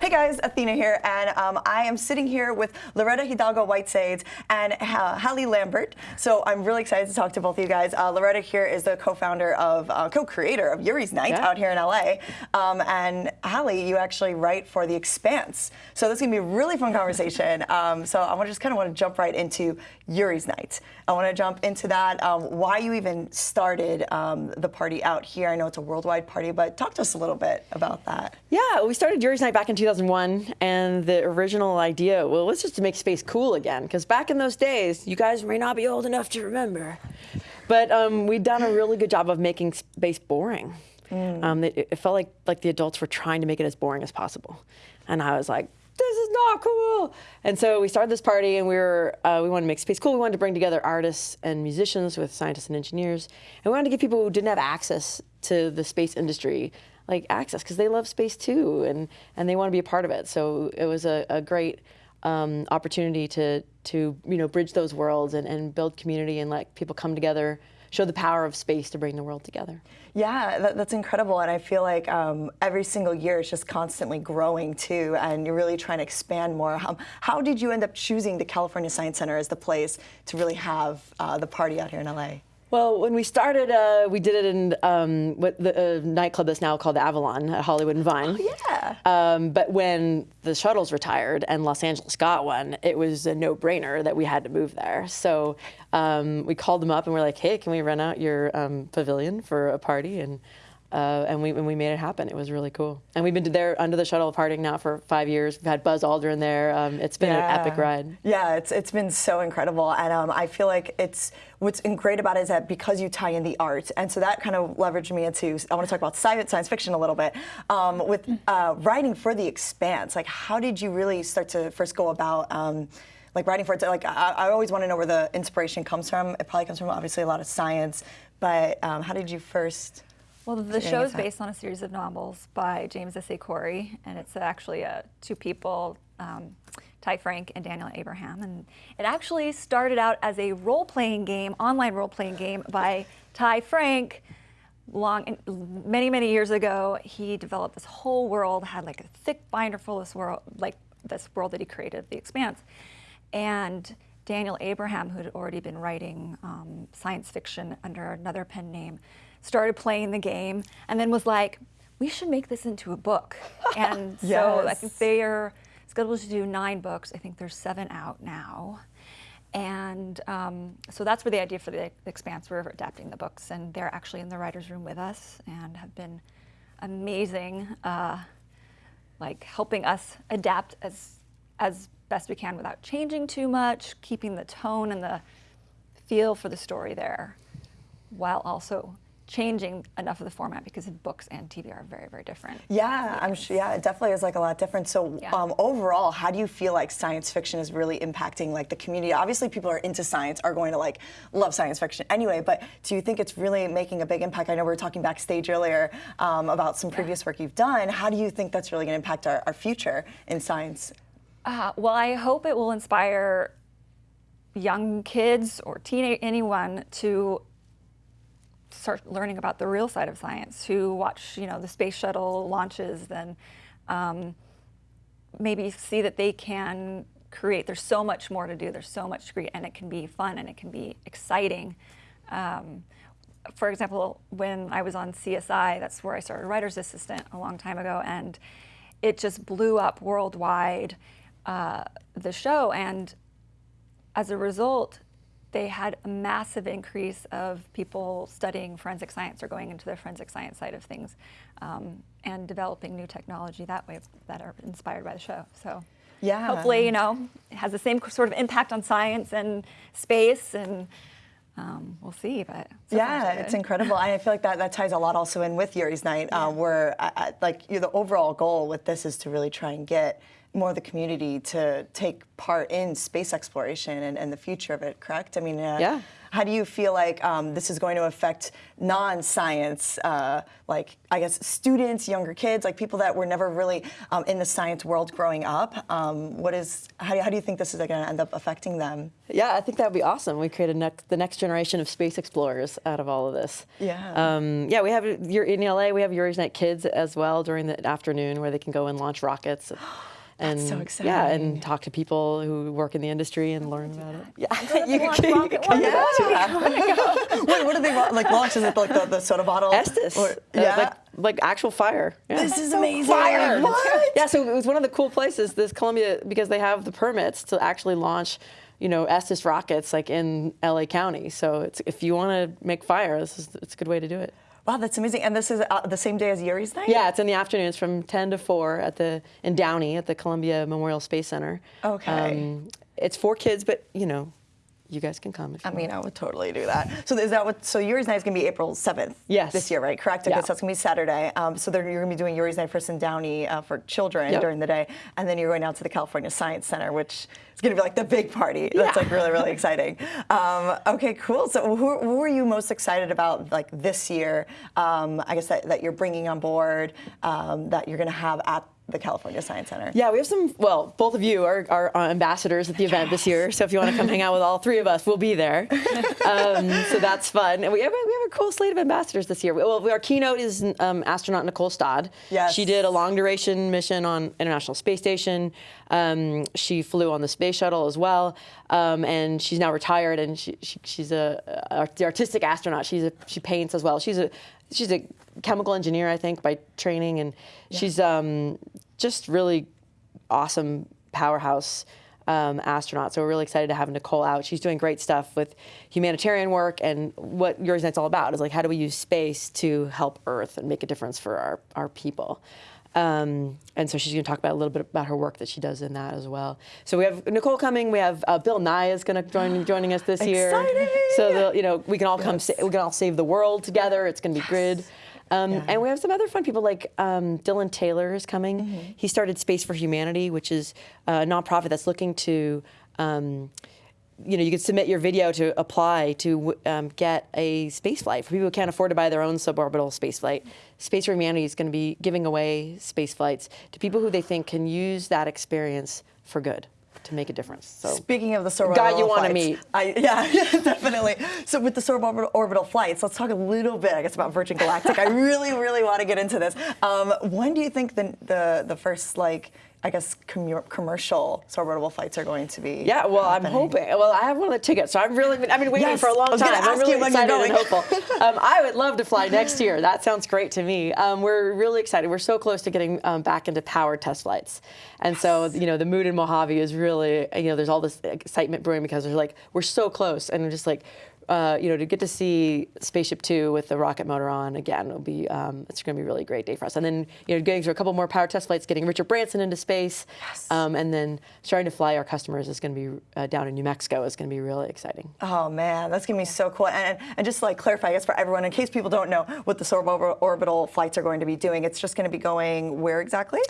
Hey guys, Athena here, and um, I am sitting here with Loretta Hidalgo Whitesides and uh, Hallie Lambert. So I'm really excited to talk to both of you guys. Uh, Loretta here is the co-founder of, uh, co-creator of Yuri's Night yeah. out here in LA, um, and Hallie, you actually write for The Expanse. So this is gonna be a really fun conversation. Um, so I want to just kind of want to jump right into Yuri's Night. I want to jump into that, um, why you even started um, the party out here. I know it's a worldwide party, but talk to us a little bit about that. Yeah, we started Yuri's Night back in 2001, and the original idea, well, let's just make space cool again, because back in those days, you guys may not be old enough to remember, but um, we'd done a really good job of making space boring. Mm. Um, it, it, felt like, like the adults were trying to make it as boring as possible. And I was like, this is not cool. And so we started this party and we were, uh, we wanted to make space cool. We wanted to bring together artists and musicians with scientists and engineers. And we wanted to give people who didn't have access to the space industry like access because they love space too and, and they want to be a part of it. So it was a, a great um, opportunity to, to you know, bridge those worlds and, and build community and let people come together show the power of space to bring the world together. Yeah, that, that's incredible. And I feel like um, every single year it's just constantly growing too, and you're really trying to expand more. Um, how did you end up choosing the California Science Center as the place to really have uh, the party out here in LA? Well, when we started, uh, we did it in um, what the uh, nightclub that's now called the Avalon at Hollywood and Vine. Oh, yeah. Um, but when the shuttles retired and Los Angeles got one, it was a no-brainer that we had to move there. So um, we called them up and we're like, hey, can we rent out your um, pavilion for a party? And uh, and we and we made it happen. It was really cool. And we've been there under the shuttle of Harding now for five years. We've had Buzz Aldrin there. Um, it's been yeah. an epic ride. Yeah, it's it's been so incredible. And um, I feel like it's what's great about it is that because you tie in the art, and so that kind of leveraged me into. I want to talk about science science fiction a little bit um, with uh, writing for the Expanse. Like, how did you really start to first go about? Um, like writing for it, like I, I always want to know where the inspiration comes from. It probably comes from obviously a lot of science, but um, how did you first well, the show is based on a series of novels by James S. A. Corey, and it's actually uh, two people, um, Ty Franck and Daniel Abraham. And it actually started out as a role-playing game, online role-playing game by Ty Franck. Long, many, many years ago, he developed this whole world, had like a thick binder full of this world, like this world that he created, The Expanse. And Daniel Abraham, who had already been writing um, science fiction under another pen name, started playing the game, and then was like, we should make this into a book. And yes. so I think they are scheduled to do nine books. I think there's seven out now. And um, so that's where the idea for the Expanse, we're adapting the books, and they're actually in the writer's room with us and have been amazing, uh, like helping us adapt as, as best we can without changing too much, keeping the tone and the feel for the story there, while also changing enough of the format because books and TV are very, very different. Yeah, I'm sure. Yeah, it definitely is like a lot different. So yeah. um, overall, how do you feel like science fiction is really impacting like the community? Obviously, people are into science, are going to like love science fiction anyway. But do you think it's really making a big impact? I know we were talking backstage earlier um, about some previous yeah. work you've done. How do you think that's really going to impact our, our future in science? Uh, well, I hope it will inspire young kids or teenage anyone to start learning about the real side of science, who watch, you know, the space shuttle launches, then um, maybe see that they can create. There's so much more to do. There's so much to create, and it can be fun and it can be exciting. Um, for example, when I was on CSI, that's where I started writer's assistant a long time ago, and it just blew up worldwide, uh, the show. And as a result, they had a massive increase of people studying forensic science or going into the forensic science side of things um, and developing new technology that way that are inspired by the show. So yeah. hopefully, you know, it has the same sort of impact on science and space and um, we'll see, but so yeah, it's incredible. I feel like that, that ties a lot also in with Yuri's Night, yeah. um, where I, I, like you know, the overall goal with this is to really try and get more of the community to take part in space exploration and, and the future of it. Correct? I mean, uh, Yeah. How do you feel like um, this is going to affect non-science, uh, like I guess students, younger kids, like people that were never really um, in the science world growing up? Um, what is how, do- how do you think this is going to end up affecting them? Yeah, I think that would be awesome. We create a next, the next generation of space explorers out of all of this. Yeah. Um, yeah, we have you're in LA. We have Night Kids as well during the afternoon, where they can go and launch rockets. And so yeah, and talk to people who work in the industry and learn about it. Yeah, you can- rocket Yeah. one. Wait, what do they want? Like launch? Is it like the, the soda bottle? Estes. Or- Uh, yeah. like, like actual fire. Yeah. this is amazing. Fire! What? Yeah, so it was one of the cool places, this Columbia, because they have the permits to actually launch, you know, Estes rockets like in LA County. So it's, if you want to make fire, this is it's a good way to do it. Wow, that's amazing. And this is uh, the same day as Yuri's night? Yeah, it's in the afternoons from 10 to 4 at the in Downey at the Columbia Memorial Space Center. Um, Okay. it's for kids, but you know, you guys can come I mean, I would totally do that. So is that what? So Yuri's Night is going to be April seventh. Yes. This year, right? Correct. Okay, Yeah. so it's going to be Saturday. Um, so then you're going to be doing Yuri's Night first in Downey uh, for children Yep. during the day, and then you're going out to the California Science Center, which is going to be like the big party. That's Yeah. like really really exciting. Um, okay, cool. So who, who are you most excited about like this year? Um, I guess that, that you're bringing on board um, that you're going to have at the California Science Center. Yeah, we have some. Well, both of you are, are uh, ambassadors at the event this year. So if you want to come hang out with all three of us, we'll be there. Um, so that's fun. And we have, a- we have a cool slate of ambassadors this year. Well, our keynote is um, astronaut Nicole Stott. Yes. She did a long duration mission on International Space Station. Um, she flew on the space shuttle as well. Um, and she's now retired. And she, she, she's a, a the artistic astronaut. She's a, she paints as well. She's a she's a chemical engineer, I think, by training, and she's um, just really awesome powerhouse um, astronaut. So we're really excited to have Nicole out. She's doing great stuff with humanitarian work, and what Yuri's Night's all about is like how do we use space to help Earth and make a difference for our our people. Um, and so she's going to talk about a little bit about her work that she does in that as well. So we have Nicole coming. We have uh, Bill Nye is going to join joining us this year. Exciting! So the, you know we can all come Yes. sa- we can all save the world together. It's going to be good. Um, Yeah. And we have some other fun people like um, Dylan Taylor is coming. Mm-hmm. He started Space for Humanity, which is a nonprofit that's looking to, um, you know, you can submit your video to apply to um, get a space flight for people who can't afford to buy their own suborbital space flight. Space for Humanity is going to be giving away space flights to people who they think can use that experience for good to make a difference. So Speaking of the suborbital Guy you wanna meet. I, yeah, definitely. So with the suborbital orbital flights, let's talk a little bit, I guess, about Virgin Galactic. I really, really want to get into this. Um, when do you think the the, the first like I guess commu- commercial suborbital flights are going to be? Yeah, well, I'm hoping. Well, I have one of the tickets, so I'm really. I've been waiting Yes, for a long I was gonna time. I'm really excited and hopeful. um, I would love to fly next year. That sounds great to me. Um, we're really excited. We're so close to getting um, back into powered test flights, and so you know the mood in Mojave is really you know there's all this excitement brewing because there's like we're so close and we're just like. Uh, you know, to get to see Spaceship Two with the rocket motor on again will be um, it's going to be a really great day for us. And then you know, getting through a couple more power test flights, getting Richard Branson into space, um, and then starting to fly our customers is going to be uh, down in New Mexico is going to be really exciting. Oh man, that's gonna be so cool. And, and just to, like clarify, I guess for everyone, in case people don't know what the suborbital flights are going to be doing, it's just going to be going where exactly?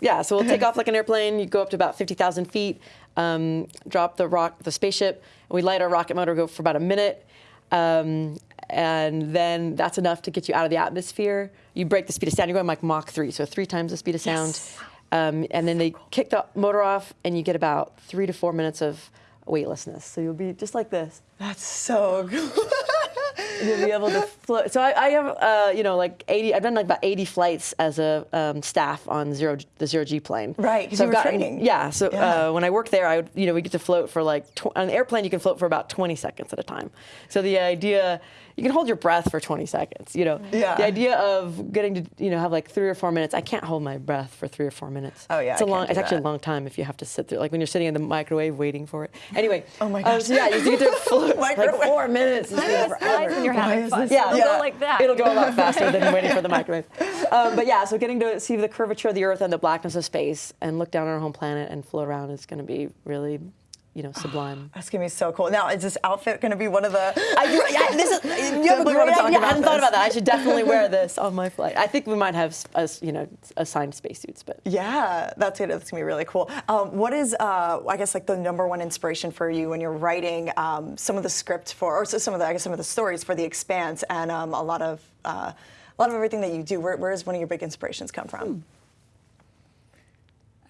Yeah, so we'll take off like an airplane. You go up to about 50,000 feet, um, drop the rock, the spaceship, and we light our rocket motor, go for about a minute, um, and then that's enough to get you out of the atmosphere. You break the speed of sound. You're going like Mach 3, so three times the speed of sound. Yes. Um, and then they kick the motor off, and you get about three to four minutes of weightlessness. So you'll be just like this. That's so cool. You'll be able to float. So I, I have, uh, you know, like 80. I've done like about 80 flights as a um, staff on zero the zero G plane. Right, So I've gotten- training. Yeah. So Yeah. Uh, when I worked there, I would, you know, we get to float for like tw- on an airplane. You can float for about 20 seconds at a time. So the idea. You can hold your breath for 20 seconds, you know. Yeah. The idea of getting to, you know, have like three or four minutes. I can't hold my breath for three or four minutes. Oh, yeah, It's a I long. It's do actually a long time if you have to sit there, like when you're sitting in the microwave waiting for it. Anyway. Oh my um, gosh. so yeah, you get to float like Microwave. four minutes. It's been Nice forever. and you're having fun. Yeah, it'll Yeah. go like that. It'll go a lot faster than waiting for the microwave. Um, but yeah, so getting to see the curvature of the Earth and the blackness of space and look down on our home planet and float around is going to be really you know, sublime. That's gonna be so cool. Now, is this outfit gonna be one of the? I, yeah, this is, you have a great idea. I hadn't thought about that. I should definitely wear this on my flight. I think we might have, you know, assigned spacesuits, but. Yeah, that's gonna, that's gonna be really cool. Um, what is, uh, I guess, like the number one inspiration for you when you're writing um, some of the script for, or so- some of the, I guess, some of the stories for The Expanse, and um, a lot of, uh, a lot of everything that you do. Where, where does one of your big inspirations come from?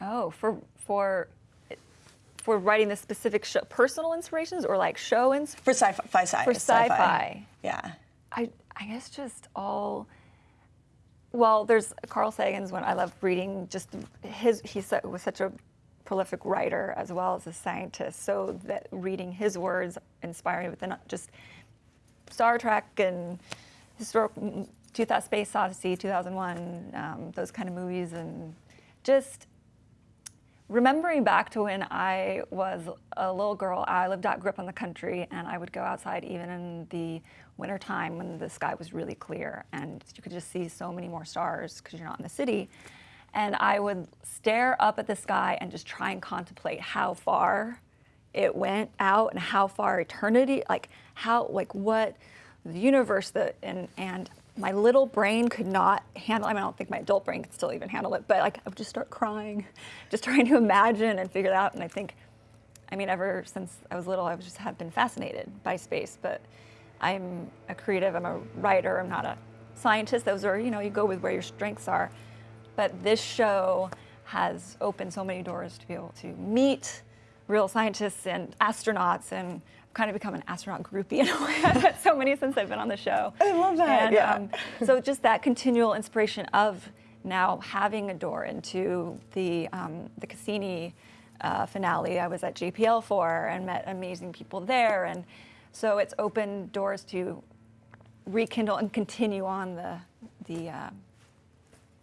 Oh, for for for writing the specific show, personal inspirations or like show ins. For sci-fi, fi- sci- For sci-fi. Yeah. I I guess just all. Well, there's Carl Sagan's one. I love reading. Just his he was such a prolific writer as well as a scientist. So that reading his words inspired me with the, just Star Trek and historic 2000 Space Odyssey, 2001, um, those kind of movies, and just remembering back to when I was a little girl, I lived out, grew up in the country, and I would go outside even in the winter time when the sky was really clear and you could just see so many more stars because you're not in the city. And I would stare up at the sky and just try and contemplate how far it went out and how far eternity, like how, like what the universe, the and and my little brain could not handle. I mean, I don't think my adult brain could still even handle it, but like I would just start crying, just trying to imagine and figure it out. And I think, I mean, ever since I was little, I've just have been fascinated by space. But I'm a creative. I'm a writer. I'm not a scientist. Those are, you know, you go with where your strengths are. But this show has opened so many doors to be able to meet real scientists and astronauts and kind of become an astronaut groupie in a way. I've met so many since I've been on the show. I love that, And, yeah. um, so just that continual inspiration of now having a door into the um, the Cassini uh, finale. I was at JPL for and met amazing people there, and so it's opened doors to rekindle and continue on the the uh,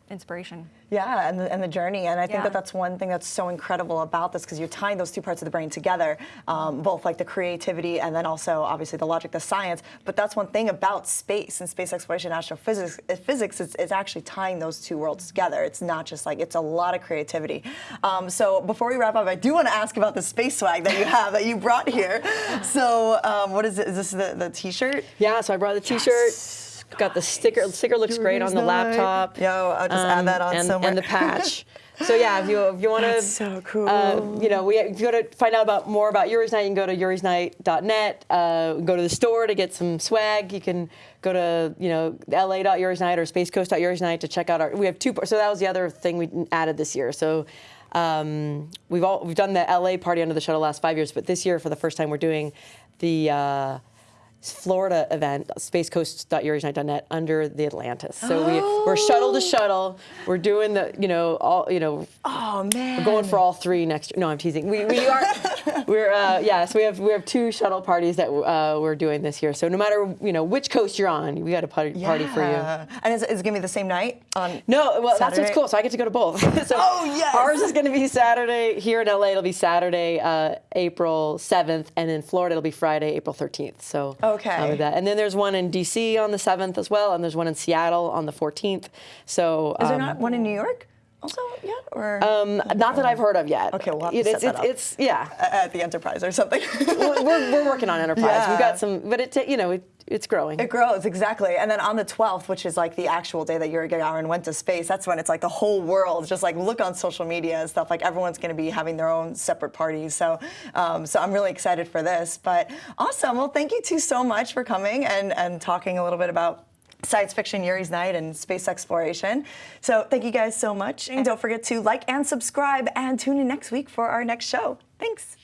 inspiration. Yeah, and the, and the journey. And I think Yeah. that that's one thing that's so incredible about this because you're tying those two parts of the brain together, um, both like the creativity and then also obviously the logic, the science. But that's one thing about space and space exploration, astrophysics, uh, physics is, is actually tying those two worlds together. It's not just like, it's a lot of creativity. Um, so before we wrap up, I do want to ask about the space swag that you have, that you brought here. So um, what is it? Is this the, the t-shirt? Yeah, so I brought the T-shirt. Got the sticker. The sticker looks great on the laptop. Yo, I'll just add that on and, somewhere. and the patch. So yeah, if you if you want to, so cool. Uh, you know, we if you want to find out about more about Yuri's Night, you can go to yurisnight.net. Uh, go to the store to get some swag. You can go to you know la.yurisnight or spacecoast.yurisnight to check out our. We have two. So that was the other thing we added this year. So. Um, we've all we've done the LA party under the shuttle last five years, but this year for the first time we're doing the uh, Florida event, spacecoast.yurisnight.net under the Atlantis. So we, we're shuttle to shuttle. We're doing the, you know, all, you know, Oh, man. we're going for all three next year. No, I'm teasing. We, we are, we're, uh, yeah, so we have, we have two shuttle parties that uh, we're doing this year. So no matter, you know, which coast you're on, we got a party, party for you. And is, is it going to be the same night? On No, well, that's what's cool. So I get to go to both. so Oh, yes. Ours is going to be Saturday here in LA. It'll be Saturday, uh, April 7th, and in Florida it'll be Friday, April 13th. So Okay. with that. and then there's one in DC on the 7th as well, and there's one in Seattle on the 14th. So Is there um, not one in New York also yet? Or um, not that I've heard of yet. Okay, we'll have to It- set it's, that it's, up. it's yeah. at the Enterprise or something? we're, we're, working on enterprise. Yeah. We've got some, but it you know it, it's growing. It grows, exactly. And then on the 12th, which is like the actual day that Yuri Gagarin went to space, that's when it's like the whole world, just like look on social media and stuff, like everyone's going to be having their own separate parties. So, um, so I'm really excited for this. But awesome. Well, thank you two so much for coming and, and talking a little bit about science fiction Yuri's Night and space exploration. So thank you guys so much. And don't forget to like and subscribe and tune in next week for our next show. Thanks.